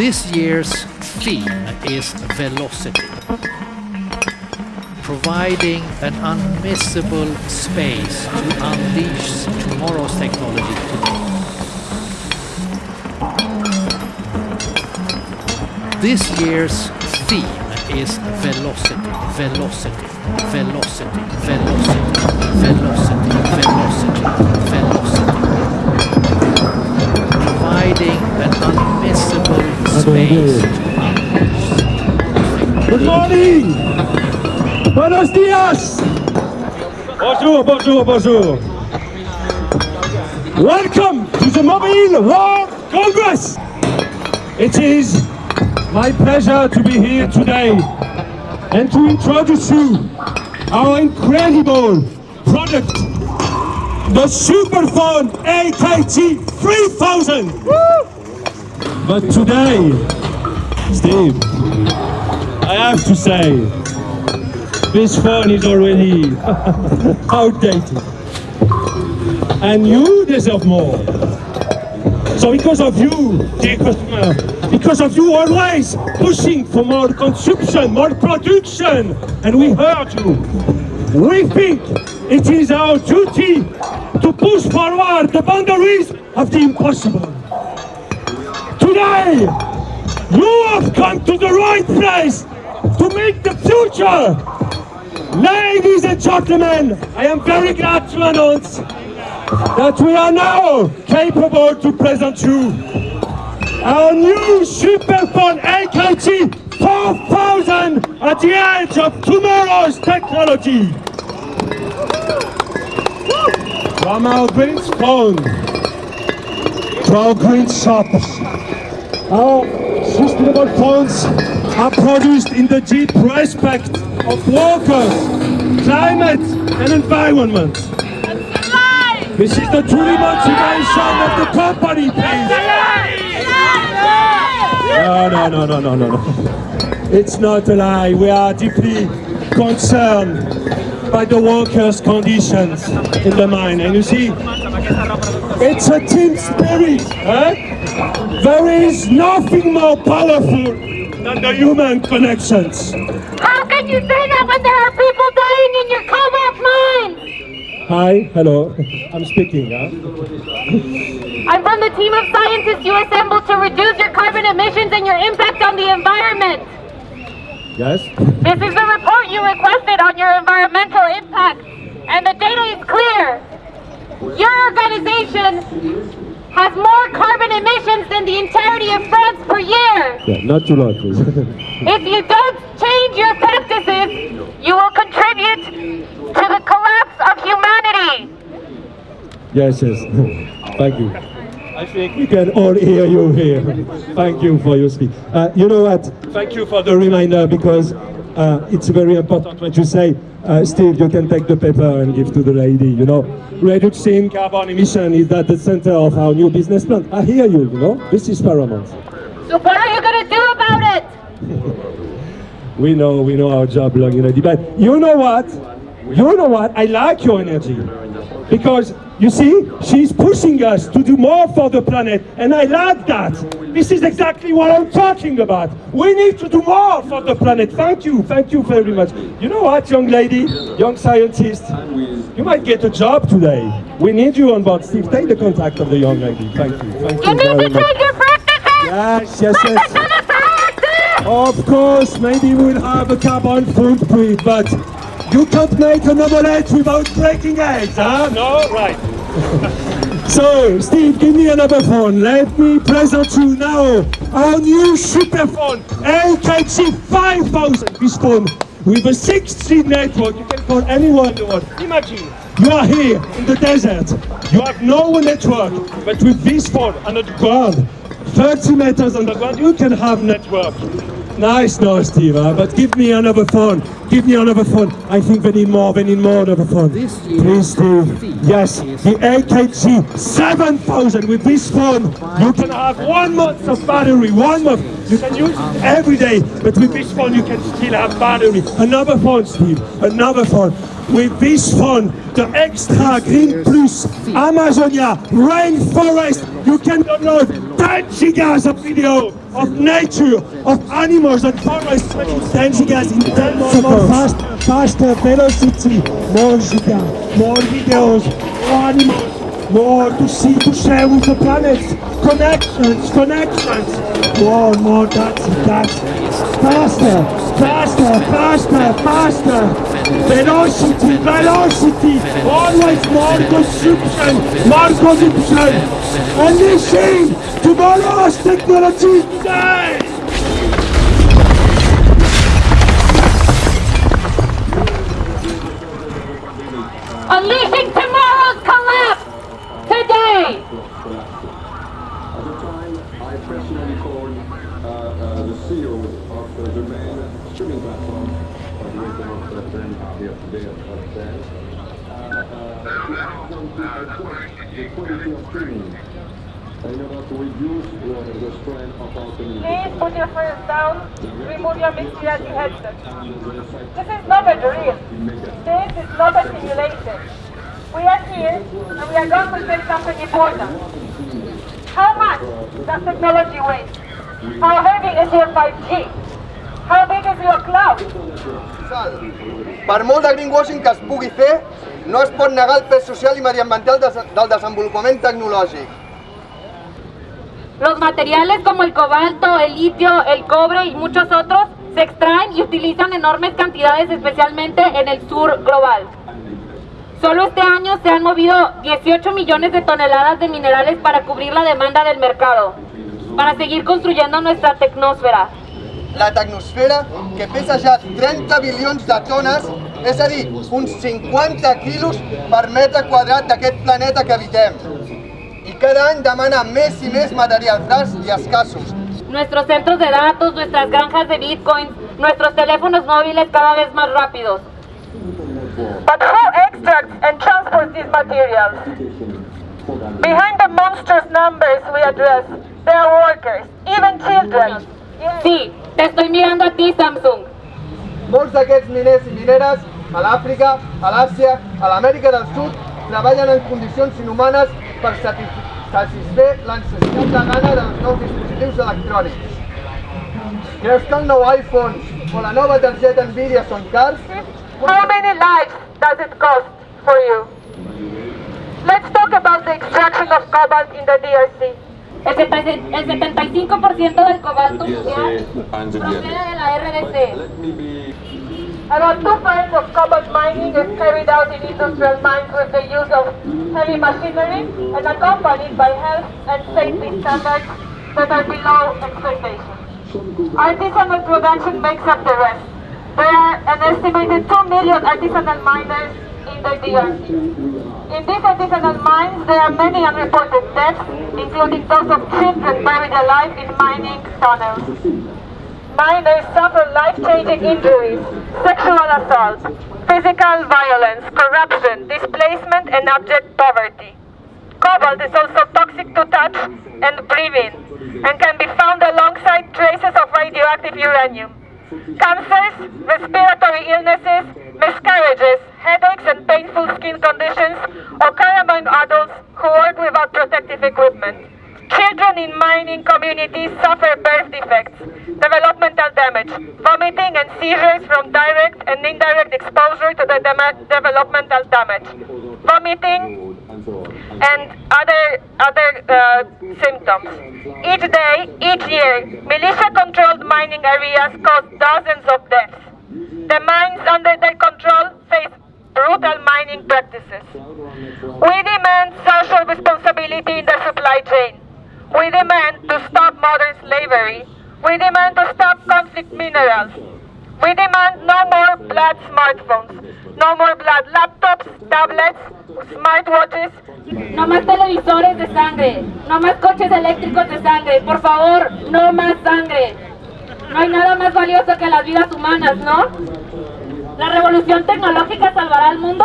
This year's theme is velocity, providing an unmissable space to unleash tomorrow's technology today. This year's theme is velocity, velocity, velocity, velocity, velocity, velocity, velocity. Providing an space Good morning! Buenos dias! Bonjour, bonjour, bonjour! Welcome to the Mobile World Congress! It is my pleasure to be here today and to introduce you our incredible product, the Superphone AKT 3000! But today, Steve, I have to say, this phone is already outdated. And you deserve more. So because of you, dear customer, because of you always pushing for more consumption, more production, and we heard you, we think it is our duty to push forward the boundaries of the impossible. Today, you have come to the right place to make the future. Ladies and gentlemen, I am very glad to announce that we are now capable to present you our new Superphone AKT 4000 at the edge of tomorrow's technology. From our green phone to our green shops, our sustainable phones are produced in the deep respect of workers, climate and environment. This is the truly motivation of the company, please. No, no, no, no, no, no. It's not a lie. We are deeply concerned by the workers' conditions in the mine. And you see, it's a team spirit. Eh? There is nothing more powerful than the human connections. How can you say that when there are people dying in your cobalt mine? Hi, hello. I'm speaking. Huh? I'm from the team of scientists you assembled to reduce your carbon emissions and your impact on the environment. Yes? This is the report you requested on your environmental impact, and the data is clear. Your organization has more carbon emissions than the entirety of France per year. Yeah, not too loud, please. If you don't change your practices, you will contribute to the collapse of humanity. yes, yes. Thank you. I think we can all hear you here. Thank you for your speech. Uh, you know what? Thank you for the reminder because uh, it's very important what you say. Uh, Steve, you can take the paper and give to the lady, you know. Reducing carbon emission is at the center of our new business plan. I hear you, you know. This is paramount. So what are you going to do about it? We know, we know our job long already. But you know what? You know what? I like your energy. Because, you see, she's pushing us to do more for the planet. And I like that. This is exactly what I'm talking about. We need to do more for the planet. Thank you. Thank you very much. You know what, young lady, young scientist? You might get a job today. We need you on board. Steve, take the contact of the young lady. Thank you. Thank You very much. Yes, yes, yes. to the scientists! Of course, maybe we'll have a carbon footprint, but you can't make an omelette without breaking eggs, huh? Uh, no? Right. so, Steve, give me another phone. Let me present you now our new super phone, LKG 5000. This phone with a 6G network. You can call anyone in the world. Imagine, you are here in the desert. You have no network, but with this phone under the ground, 30 meters underground, you can have network. Nice, no, Steve, huh? but give me another phone. Give me another phone. I think we need more, We need more another phone. This Please, Steve. Yes, the AKG 7000 with this phone. You can have one month of battery, one month. You can use it every day, but with this phone you can still have battery. Another phone, Steve, another phone. With this phone, the Extra Green Plus Amazonia Rainforest, you can download dancing as a video of nature, of animals and farmers dancing as in 10 More faster, faster velocity, more giga. more videos, more animals, more to see, to share with the planet. Connections, connections. More, more dancing, dancing. Faster, faster, faster, faster. Velocity, velocity. Always more consumption, more consumption. Unleashing tomorrow's technology today. Please put your phones down. Remove your reality headset. This is not a drill. This is not a simulation. We are here and we are going to say something important. How much does technology weigh? How heavy is your 5G? How big is your cloud? Per molt de greenwashing que es pugui fer, no es pot negar el pes social i mediambiental del desenvolupament tecnològic. Los materiales como el cobalto, el litio, el cobre y muchos otros se extraen y utilizan enormes cantidades, especialmente en el sur global. Solo este año se han movido 18 millones de toneladas de minerales para cubrir la demanda del mercado, para seguir construyendo nuestra tecnosfera. La tecnosfera, que pesa ja 30 bilions de tones, és a dir, uns 50 quilos per metre quadrat d'aquest planeta que habitem. I cada any demana més i més materials rars i escassos. Nuestros centros de datos, nuestras granjas de bitcoins, nuestros teléfonos móviles cada vez más rápidos. But who extracts and transports these materials? Behind the monstrous numbers we address, there are workers, even children. Sí, te estoy mirando a ti, Samsung. Molts d'aquests miners i mineres a l'Àfrica, a l'Àsia, a l'Amèrica del Sud treballen en condicions inhumanes per satisf- satisfer la necessitat de gana dels nous dispositius electrònics. Creus que el nou iPhone o la nova targeta Nvidia són cars? How many lives does it cost for you? Let's talk about the extraction of cobalt in the DRC. El 70 el 75% del cobalto mundial proviene de la RDC. Be About two-thirds of cobalt mining is carried out in industrial mines with the use of heavy machinery and accompanied by health and safety standards that are below expectations. Artisanal production makes up the rest. There are an estimated 2 million artisanal miners in the DRC. In these artisanal mines, there are many unreported deaths, including those of children buried alive in mining tunnels. Minors suffer life-changing injuries, sexual assault, physical violence, corruption, displacement, and abject poverty. Cobalt is also toxic to touch and breathe in, and can be found alongside traces of radioactive uranium. Cancers, respiratory illnesses, miscarriages, headaches, and painful skin conditions occur among adults who work without protective equipment. Children in mining communities suffer birth defects, developmental damage, vomiting, and seizures from direct and indirect exposure to the dema- developmental damage. Vomiting, and and other other uh, symptoms. Each day, each year, militia-controlled mining areas cause dozens of deaths. The mines under their control face brutal mining practices. We demand social responsibility in the supply chain. We demand to stop modern slavery. We demand to stop conflict minerals. We demand no more blood smartphones, no more blood laptops, tablets, smartwatches. No más televisores de sangre, no más coches eléctricos de sangre, por favor, no más sangre. No hay nada más valioso que las vidas humanas, ¿no? ¿La revolución tecnológica salvará al mundo?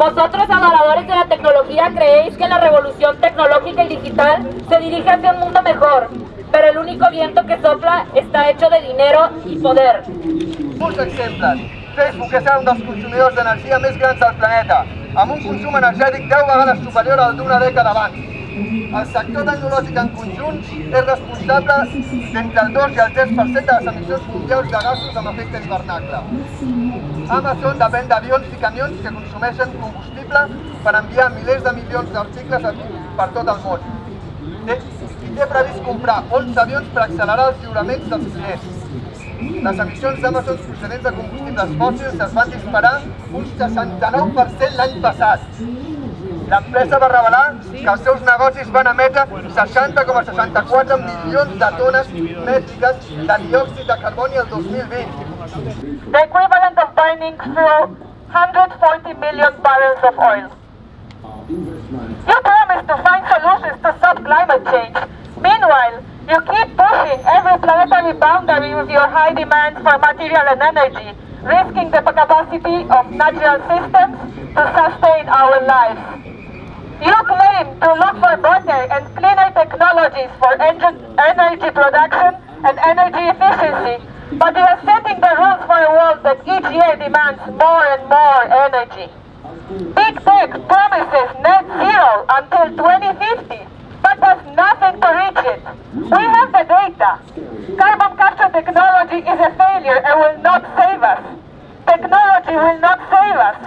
Vosotros, adoradores de la tecnología, creéis que la revolución tecnológica y digital se dirige hacia un mundo mejor, pero el único viento que sopla está hecho de dinero y poder. Molts exemples. Facebook és un dels consumidors d'energia més grans del planeta, amb un consum energètic 10 vegades superior al d'una dècada abans. El sector tecnològic en conjunt és responsable d'entre el 2 i el 3% de les emissions mundials de gasos amb efecte hivernacle. Amazon depèn d'avions i camions que consumeixen combustible per enviar milers de milions d'articles per tot el món. Té, I té previst comprar 11 avions per accelerar els lliuraments dels clients. Les emissions d'Amazon procedents de combustibles fòssils es van disparar un 69% l'any passat. L'empresa va revelar que els seus negocis van emetre 60,64 milions de tones mètriques de diòxid de carboni el 2020. The equivalent of burning through 140 million barrels of oil. You promise to find solutions to stop climate change. Meanwhile, you keep pushing every planetary boundary with your high demands for material and energy, risking the capacity of natural systems to sustain our lives. You claim to look for better and cleaner technologies for energy production and energy efficiency, but you are setting the rules for a world that each year demands more and more energy. Big Tech promises net zero until 2050, but does nothing to reach it. We have the data. Carbon capture technology is a failure and will not save us. Technology will not save us.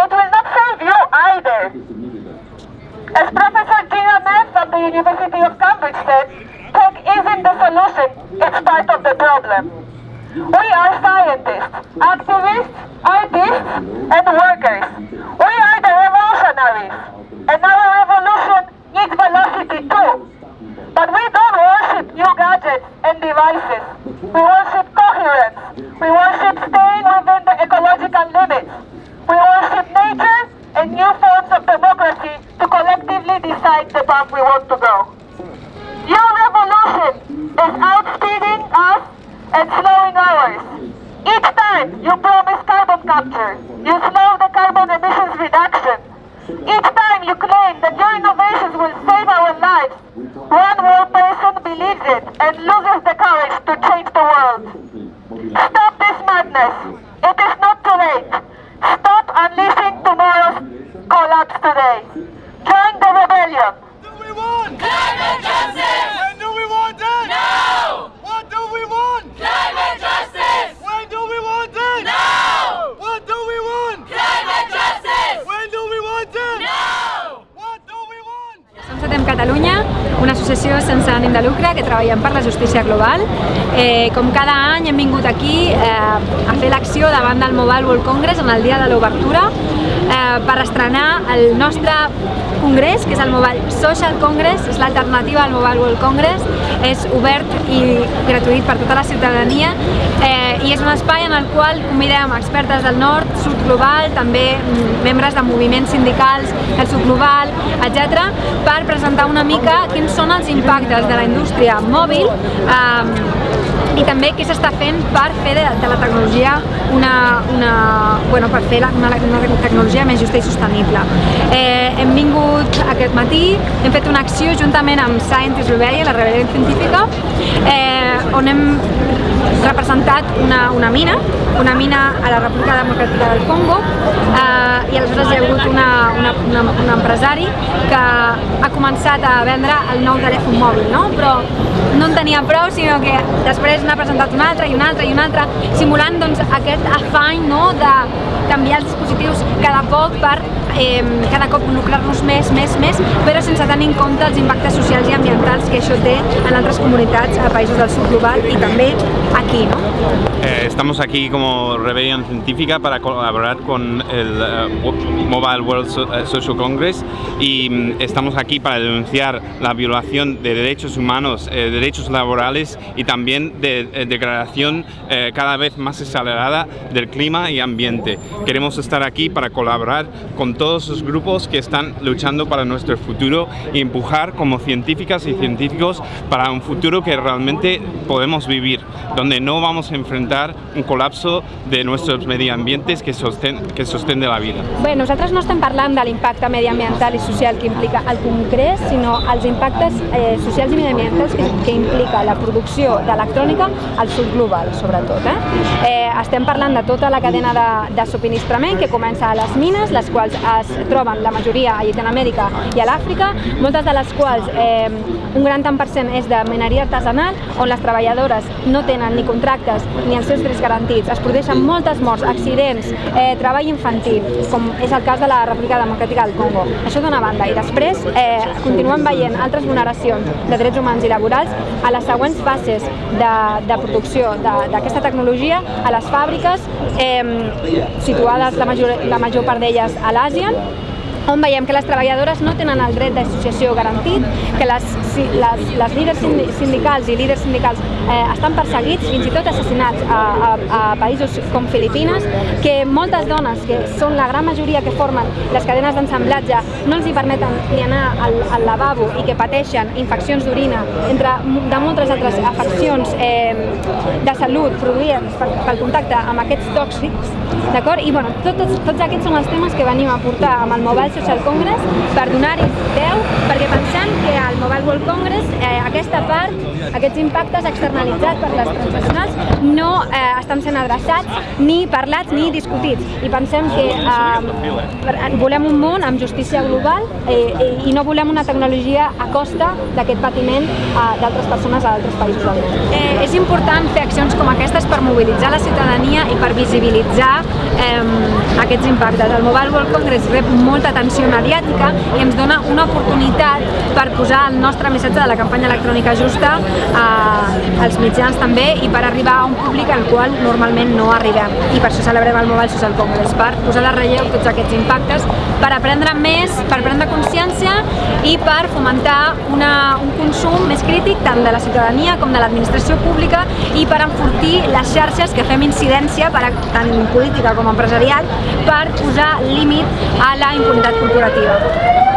It will not save you either. As Professor Gina Neff of the University of Cambridge said, tech isn't the solution, it's part of the problem. We are scientists, activists, artists, and workers. And slowing ours. Each time you promise carbon capture, you slow the carbon emissions reduction. Each time you claim that your innovations will save our lives, one more person believes it and loses the courage to change the world. Stop this madness. It is not too late. Stop unleashing tomorrow's collapse today. Associació sense ànim de lucre que treballem per la justícia global. Eh, com cada any hem vingut aquí eh, a fer l'acció davant del Mobile World Congress en el dia de l'obertura eh, per estrenar el nostre congrés, que és el Mobile Social Congress, és l'alternativa al Mobile World Congress, és obert i gratuït per tota la ciutadania eh, i és un espai en el qual convidem expertes del nord, sud global, també mm, membres de moviments sindicals del sud global, etc, per presentar una mica quins són els impactes de la indústria mòbil eh, i també què s'està fent per fer de, de la tecnologia una, una, bueno, per fer la, una, una tecnologia més justa i sostenible. Eh, hem vingut aquest matí, hem fet una acció juntament amb Scientist Rebellion, la rebel·lió científica, eh, on hem representat una, una mina, una mina a la República Democràtica del Congo eh, i aleshores hi ha hagut una, una, una, un empresari que ha començat a vendre el nou telèfon mòbil, no? però no en tenia prou, sinó que després n'ha presentat un altre i un altre i un altre, simulant doncs, aquest afany no? de canviar els dispositius cada poc per eh, cada cop lucrar-nos més, més, més, però sense tenir en compte els impactes socials i ambientals que això té en altres comunitats a països del sud global i també aquí, ¿no? Eh, estamos aquí como Rebellion Científica para colaborar con el Wo- Mobile World eh, Social Congress y mm, estamos aquí para denunciar la violación de derechos humanos, eh, derechos laborales y también de eh, degradación eh, cada vez más acelerada del clima y ambiente. Queremos estar aquí para colaborar con todos los grupos que están luchando para nuestro futuro y empujar como científicas y científicos para un futuro que realmente podemos vivir, donde no vamos a enfrentar un colapso de nuestros medioambientes que sostén, que sostén de la vida. Bé, nosaltres no estem parlant de l'impacte mediambiental i social que implica el Congrés, sinó els impactes eh, socials i mediambientals que, que implica la producció d'electrònica al sud global, sobretot. Eh? Eh, estem parlant de tota la cadena de, de subministrament que comença a les mines, les quals es troben la majoria a Llatinoamèrica i a l'Àfrica, moltes de les quals eh, un gran tant per cent és de mineria artesanal, on les treballadores no tenen ni contractes ni els seus drets garantits. Es produeixen moltes morts, accidents, eh, treball infantil, com és el cas de la República Democràtica del Congo. Això d'una banda. I després eh, continuem veient altres vulneracions de drets humans i laborals a les següents fases de, de producció d'aquesta tecnologia a les fàbriques eh, situades la major, la major part d'elles a l'Àsia on veiem que les treballadores no tenen el dret d'associació garantit, que les, les, les líders sindicals i líders sindicals eh, estan perseguits, fins i tot assassinats a, a, a països com Filipines, que moltes dones, que són la gran majoria que formen les cadenes d'ensamblatge, no els hi permeten ni anar al, al lavabo i que pateixen infeccions d'orina, entre de moltes altres afeccions eh, de salut produïdes pel contacte amb aquests tòxics, d'acord? I bueno, tot, tots, tots aquests són els temes que venim a portar amb el Mobile Social Congress per donar-hi veu, perquè pensem que al Mobile World Congress eh, aquesta part, aquests impactes externalitzats per les transnacionals no eh, estan sent adreçats ni parlats ni discutits i pensem que eh, volem un món amb justícia global eh, i no volem una tecnologia a costa d'aquest patiment eh, d'altres persones a altres països del món. Eh, és important fer accions com aquestes per mobilitzar la ciutadania i per visibilitzar eh, aquests impactes. El Mobile World Congress rep molta atenció mediàtica i ens dona una oportunitat per posar el nostre missatge de la campanya electrònica justa eh, als mitjans també i per arribar a un públic al qual normalment no arribem. I per això celebrem el Mobile Social Congress, per posar de relleu tots aquests impactes, per aprendre més, per prendre consciència i per fomentar una, un consum més crític tant de la ciutadania com de l'administració pública i per enfortir les xarxes que fem incidència per, tant política com empresarial per posar límit a la impunitat corporativa.